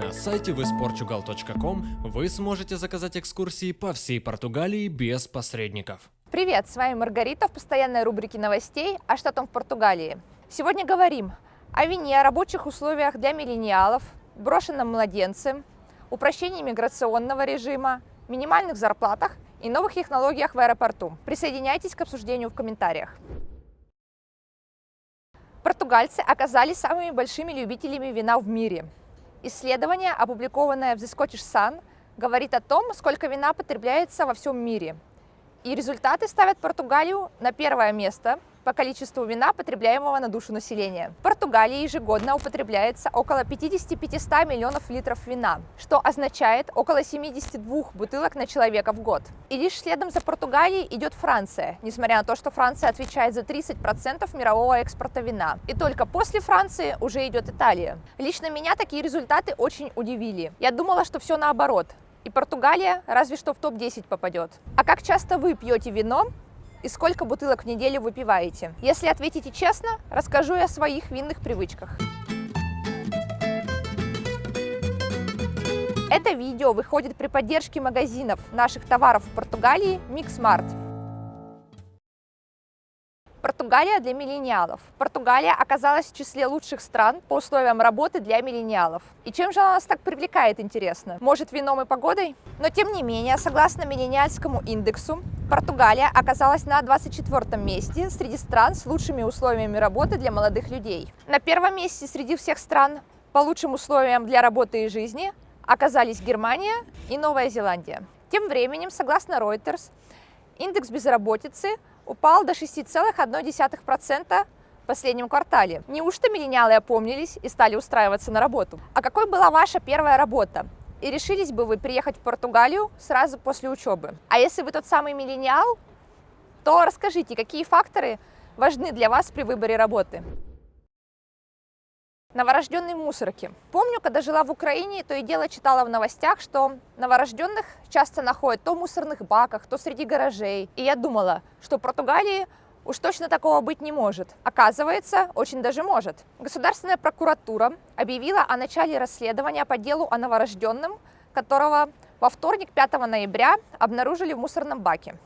На сайте visportugal.com вы сможете заказать экскурсии по всей Португалии без посредников. Привет, с вами Маргарита в постоянной рубрике новостей о штатом в Португалии. Сегодня говорим о вине, рабочих условиях для миллениалов, брошенном младенце, упрощении миграционного режима, минимальных зарплатах и новых технологиях в аэропорту. Присоединяйтесь к обсуждению в комментариях. Португальцы оказались самыми большими любителями вина в мире. Исследование, опубликованное в The Scottish Sun, говорит о том, сколько вина потребляется во всем мире. И результаты ставят Португалию на первое место по количеству вина, потребляемого на душу населения. В Португалии ежегодно употребляется около 50-500 миллионов литров вина, что означает около 72 бутылок на человека в год. И лишь следом за Португалией идет Франция, несмотря на то, что Франция отвечает за 30% мирового экспорта вина. И только после Франции уже идет Италия. Лично меня такие результаты очень удивили. Я думала, что все наоборот. И Португалия разве что в топ-10 попадет. А как часто вы пьете вино и сколько бутылок в неделю выпиваете? Если ответите честно, расскажу я о своих винных привычках. Это видео выходит при поддержке магазинов наших товаров в Португалии Mixmart. Португалия для миллениалов. Португалия оказалась в числе лучших стран по условиям работы для миллениалов. И чем же она нас так привлекает, интересно? Может, вином и погодой? Но тем не менее, согласно миллениальскому индексу, Португалия оказалась на 24 месте среди стран с лучшими условиями работы для молодых людей. На первом месте среди всех стран по лучшим условиям для работы и жизни оказались Германия и Новая Зеландия. Тем временем, согласно Reuters, индекс безработицы упал до 6,1% в последнем квартале. Неужто миллениалы опомнились и стали устраиваться на работу? А какой была ваша первая работа? И решились бы вы приехать в Португалию сразу после учебы? А если вы тот самый миллениал, то расскажите, какие факторы важны для вас при выборе работы? Новорожденные мусорки. Помню, когда жила в Украине, то и дело читала в новостях, что новорожденных часто находят то в мусорных баках, то среди гаражей. И я думала, что в Португалии уж точно такого быть не может. Оказывается, очень даже может. Государственная прокуратура объявила о начале расследования по делу о новорожденном, которого во вторник, 5 ноября, обнаружили в мусорном баке.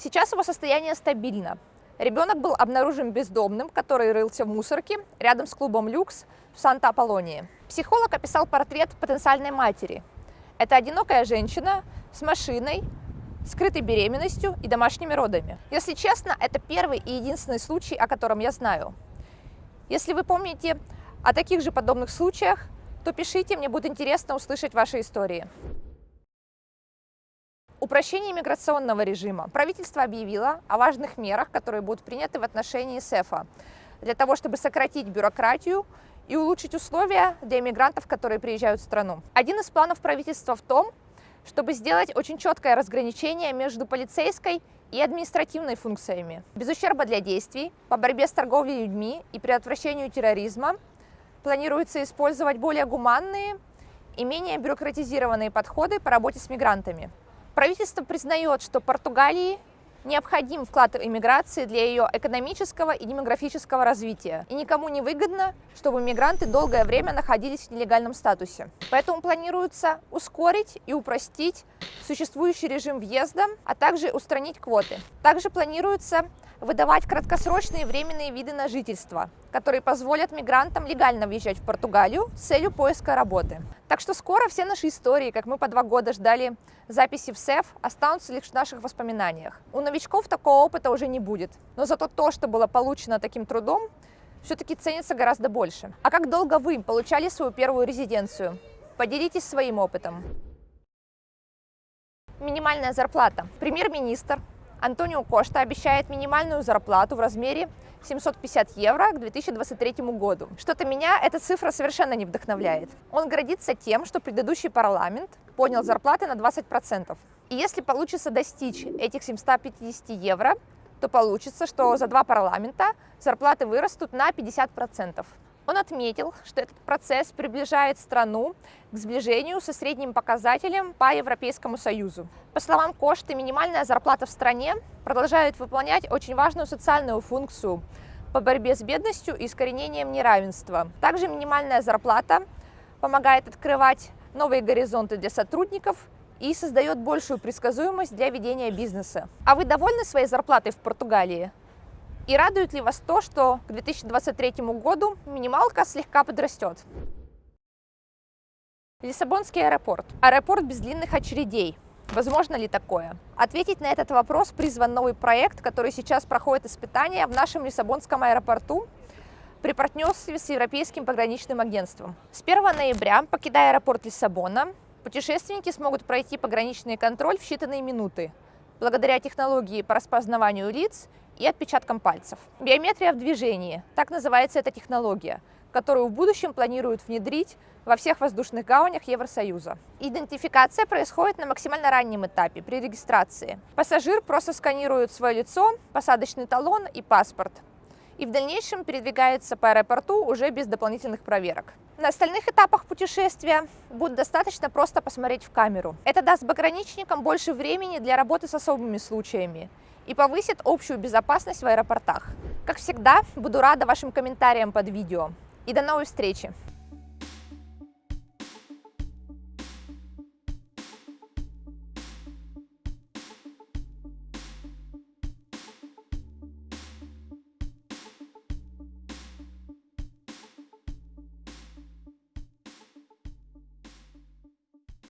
Сейчас его состояние стабильно. Ребенок был обнаружен бездомным, который рылся в мусорке рядом с клубом «Люкс» в Санта-Аполлонии. Психолог описал портрет потенциальной матери. Это одинокая женщина с машиной, скрытой беременностью и домашними родами. Если честно, это первый и единственный случай, о котором я знаю. Если вы помните о таких же подобных случаях, то пишите, мне будет интересно услышать ваши истории. Упрощение миграционного режима. Правительство объявило о важных мерах, которые будут приняты в отношении СЭФа, для того, чтобы сократить бюрократию и улучшить условия для иммигрантов, которые приезжают в страну. Один из планов правительства в том, чтобы сделать очень четкое разграничение между полицейской и административной функциями. Без ущерба для действий по борьбе с торговлей людьми и предотвращению терроризма планируется использовать более гуманные и менее бюрократизированные подходы по работе с мигрантами. Правительство признает, что Португалии необходим вклад иммиграции для ее экономического и демографического развития. И никому не выгодно, чтобы мигранты долгое время находились в нелегальном статусе. Поэтому планируется ускорить и упростить существующий режим въезда, а также устранить квоты. Также планируется выдавать краткосрочные временные виды на жительство, которые позволят мигрантам легально въезжать в Португалию с целью поиска работы. Так что скоро все наши истории, как мы по два года ждали записи в СЭФ, останутся лишь в наших воспоминаниях. У новичков такого опыта уже не будет, но зато то, что было получено таким трудом, все-таки ценится гораздо больше. А как долго вы получали свою первую резиденцию? Поделитесь своим опытом. Минимальная зарплата. Премьер-министр Антонио Кошта обещает минимальную зарплату в размере 750 евро к 2023 году. Что-то меня эта цифра совершенно не вдохновляет. Он гордится тем, что предыдущий парламент поднял зарплаты на 20%. И если получится достичь этих 750 евро, то получится, что за два парламента зарплаты вырастут на 50%. Он отметил, что этот процесс приближает страну к сближению со средним показателем по Европейскому Союзу. По словам Кошты, минимальная зарплата в стране продолжает выполнять очень важную социальную функцию по борьбе с бедностью и искоренением неравенства. Также минимальная зарплата помогает открывать новые горизонты для сотрудников и создает большую предсказуемость для ведения бизнеса. А вы довольны своей зарплатой в Португалии? И радует ли вас то, что к 2023 году минималка слегка подрастет? Лиссабонский аэропорт. Аэропорт без длинных очередей. Возможно ли такое? Ответить на этот вопрос призван новый проект, который сейчас проходит испытания в нашем Лиссабонском аэропорту при партнерстве с Европейским пограничным агентством. С 1 ноября, покидая аэропорт Лиссабона, путешественники смогут пройти пограничный контроль в считанные минуты, благодаря технологии по распознаванию лиц и отпечаткам пальцев. Биометрия в движении, так называется эта технология, которую в будущем планируют внедрить во всех воздушных гаванях Евросоюза. Идентификация происходит на максимально раннем этапе, при регистрации. Пассажир просто сканирует свое лицо, посадочный талон и паспорт, и в дальнейшем передвигается по аэропорту уже без дополнительных проверок. На остальных этапах путешествия будет достаточно просто посмотреть в камеру. Это даст пограничникам больше времени для работы с особыми случаями и повысит общую безопасность в аэропортах. Как всегда, буду рада вашим комментариям под видео. И до новой встречи!